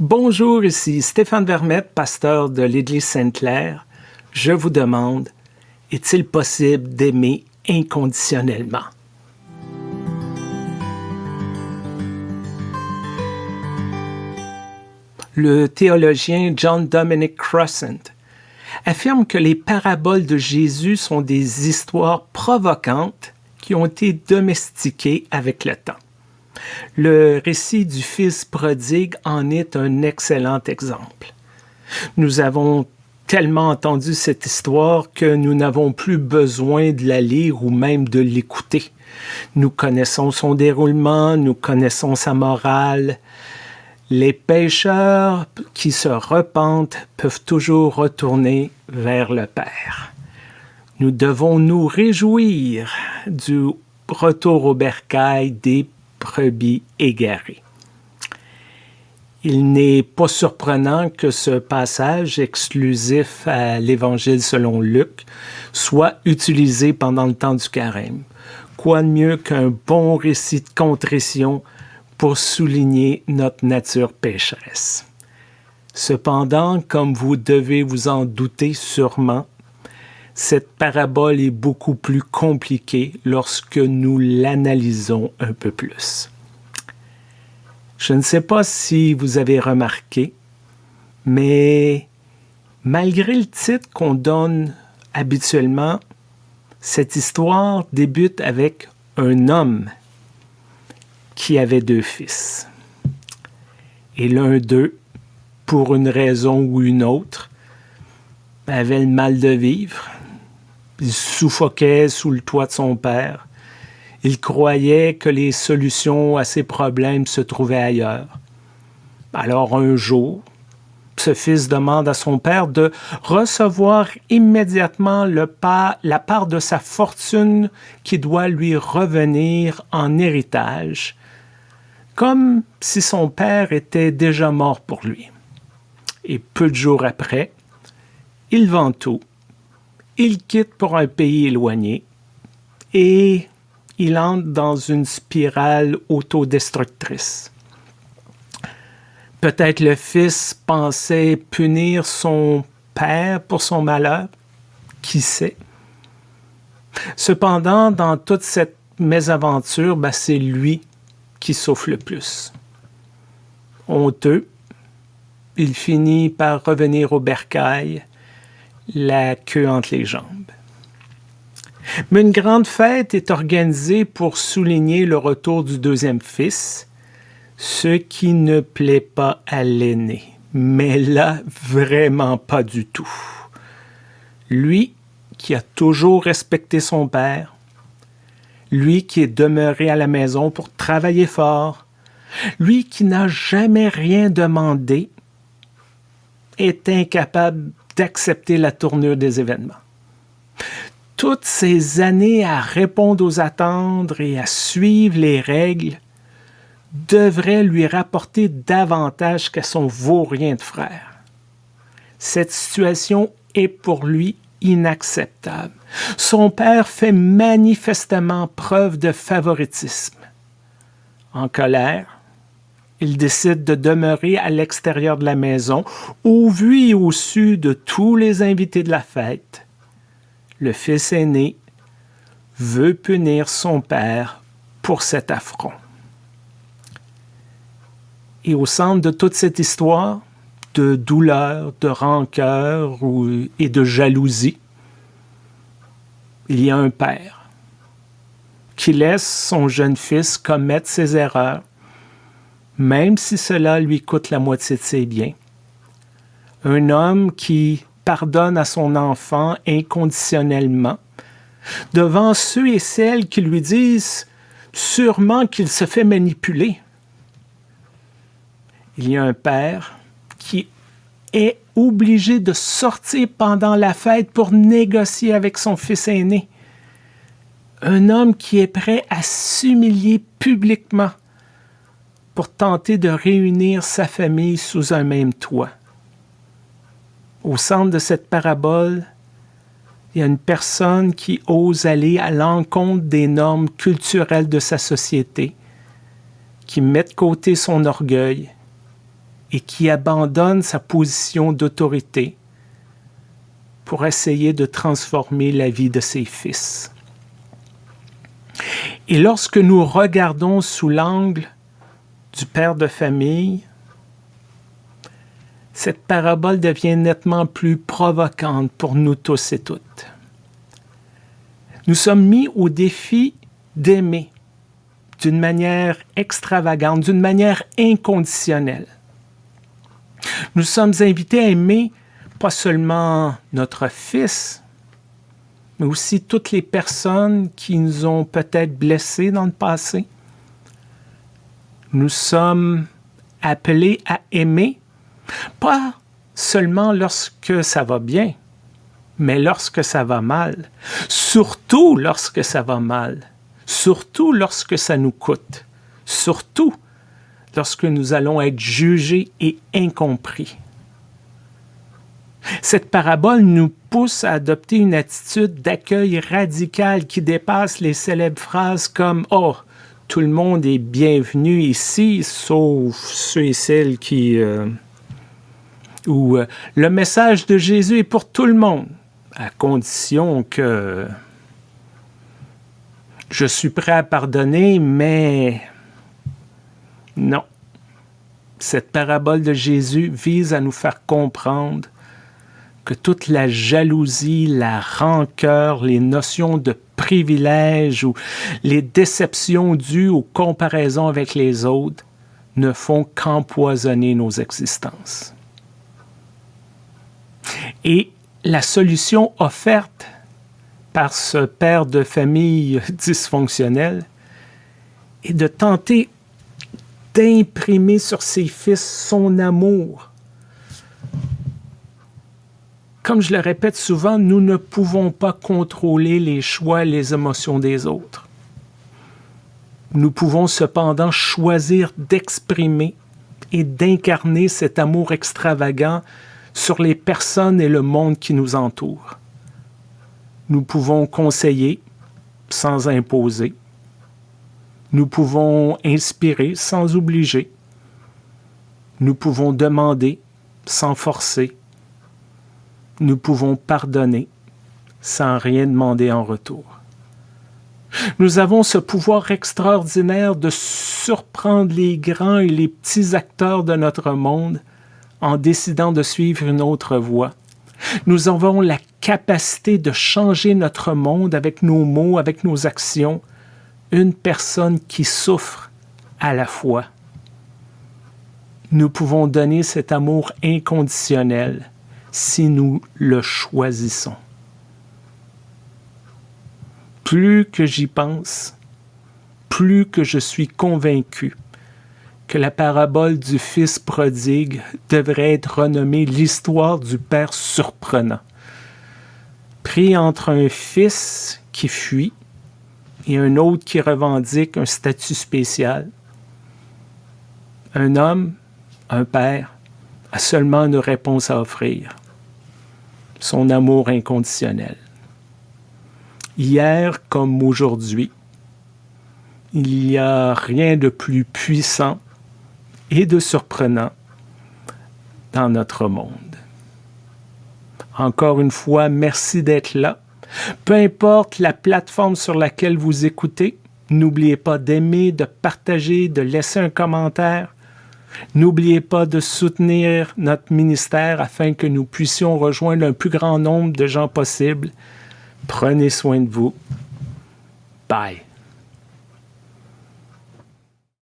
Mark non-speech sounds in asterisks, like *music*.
Bonjour, ici Stéphane Vermette, pasteur de l'Église Sainte-Claire. Je vous demande, est-il possible d'aimer inconditionnellement? Le théologien John Dominic Crossan affirme que les paraboles de Jésus sont des histoires provocantes qui ont été domestiquées avec le temps. Le récit du Fils prodigue en est un excellent exemple. Nous avons tellement entendu cette histoire que nous n'avons plus besoin de la lire ou même de l'écouter. Nous connaissons son déroulement, nous connaissons sa morale. Les pécheurs qui se repentent peuvent toujours retourner vers le Père. Nous devons nous réjouir du retour au bercail des brebis égarées. Il n'est pas surprenant que ce passage exclusif à l'Évangile selon Luc soit utilisé pendant le temps du carême. Quoi de mieux qu'un bon récit de contrition pour souligner notre nature pécheresse? Cependant, comme vous devez vous en douter sûrement, cette parabole est beaucoup plus compliquée lorsque nous l'analysons un peu plus. Je ne sais pas si vous avez remarqué, mais malgré le titre qu'on donne habituellement, cette histoire débute avec un homme qui avait deux fils. Et l'un d'eux, pour une raison ou une autre, avait le mal de vivre, il suffoquait sous le toit de son père. Il croyait que les solutions à ses problèmes se trouvaient ailleurs. Alors un jour, ce fils demande à son père de recevoir immédiatement la part de sa fortune qui doit lui revenir en héritage, comme si son père était déjà mort pour lui. Et peu de jours après, il vend tout il quitte pour un pays éloigné et il entre dans une spirale autodestructrice. Peut-être le fils pensait punir son père pour son malheur, qui sait? Cependant, dans toute cette mésaventure, ben, c'est lui qui souffre le plus. Honteux, il finit par revenir au bercail la queue entre les jambes. Mais une grande fête est organisée pour souligner le retour du deuxième fils, ce qui ne plaît pas à l'aîné, mais là, vraiment pas du tout. Lui qui a toujours respecté son père, lui qui est demeuré à la maison pour travailler fort, lui qui n'a jamais rien demandé, est incapable d'accepter la tournure des événements. Toutes ces années à répondre aux attentes et à suivre les règles devraient lui rapporter davantage qu'à son vaurien de frère. Cette situation est pour lui inacceptable. Son père fait manifestement preuve de favoritisme. En colère, il décide de demeurer à l'extérieur de la maison, au vu et au su de tous les invités de la fête. Le fils aîné veut punir son père pour cet affront. Et au centre de toute cette histoire de douleur, de rancœur et de jalousie, il y a un père qui laisse son jeune fils commettre ses erreurs même si cela lui coûte la moitié de ses biens. Un homme qui pardonne à son enfant inconditionnellement, devant ceux et celles qui lui disent sûrement qu'il se fait manipuler. Il y a un père qui est obligé de sortir pendant la fête pour négocier avec son fils aîné. Un homme qui est prêt à s'humilier publiquement pour tenter de réunir sa famille sous un même toit. Au centre de cette parabole, il y a une personne qui ose aller à l'encontre des normes culturelles de sa société, qui met de côté son orgueil et qui abandonne sa position d'autorité pour essayer de transformer la vie de ses fils. Et lorsque nous regardons sous l'angle du père de famille, cette parabole devient nettement plus provocante pour nous tous et toutes. Nous sommes mis au défi d'aimer d'une manière extravagante, d'une manière inconditionnelle. Nous sommes invités à aimer pas seulement notre Fils, mais aussi toutes les personnes qui nous ont peut-être blessés dans le passé. Nous sommes appelés à aimer, pas seulement lorsque ça va bien, mais lorsque ça va mal, surtout lorsque ça va mal, surtout lorsque ça nous coûte, surtout lorsque nous allons être jugés et incompris. Cette parabole nous pousse à adopter une attitude d'accueil radical qui dépasse les célèbres phrases comme « Oh, tout le monde est bienvenu ici, sauf ceux et celles qui... Euh, euh, Le message de Jésus est pour tout le monde, à condition que je suis prêt à pardonner, mais non. Cette parabole de Jésus vise à nous faire comprendre que toute la jalousie, la rancœur, les notions de privilège ou les déceptions dues aux comparaisons avec les autres ne font qu'empoisonner nos existences. Et la solution offerte par ce père de famille *laughs* dysfonctionnel est de tenter d'imprimer sur ses fils son amour. Comme je le répète souvent, nous ne pouvons pas contrôler les choix et les émotions des autres. Nous pouvons cependant choisir d'exprimer et d'incarner cet amour extravagant sur les personnes et le monde qui nous entourent. Nous pouvons conseiller sans imposer, nous pouvons inspirer sans obliger. Nous pouvons demander sans forcer. Nous pouvons pardonner sans rien demander en retour. Nous avons ce pouvoir extraordinaire de surprendre les grands et les petits acteurs de notre monde en décidant de suivre une autre voie. Nous avons la capacité de changer notre monde avec nos mots, avec nos actions, une personne qui souffre à la fois. Nous pouvons donner cet amour inconditionnel si nous le choisissons. Plus que j'y pense, plus que je suis convaincu que la parabole du Fils prodigue devrait être renommée l'histoire du Père surprenant. Pris entre un fils qui fuit et un autre qui revendique un statut spécial. Un homme, un père, a seulement une réponse à offrir. Son amour inconditionnel. Hier comme aujourd'hui, il n'y a rien de plus puissant et de surprenant dans notre monde. Encore une fois, merci d'être là. Peu importe la plateforme sur laquelle vous écoutez, n'oubliez pas d'aimer, de partager, de laisser un commentaire. N'oubliez pas de soutenir notre ministère afin que nous puissions rejoindre un plus grand nombre de gens possible. Prenez soin de vous. Bye.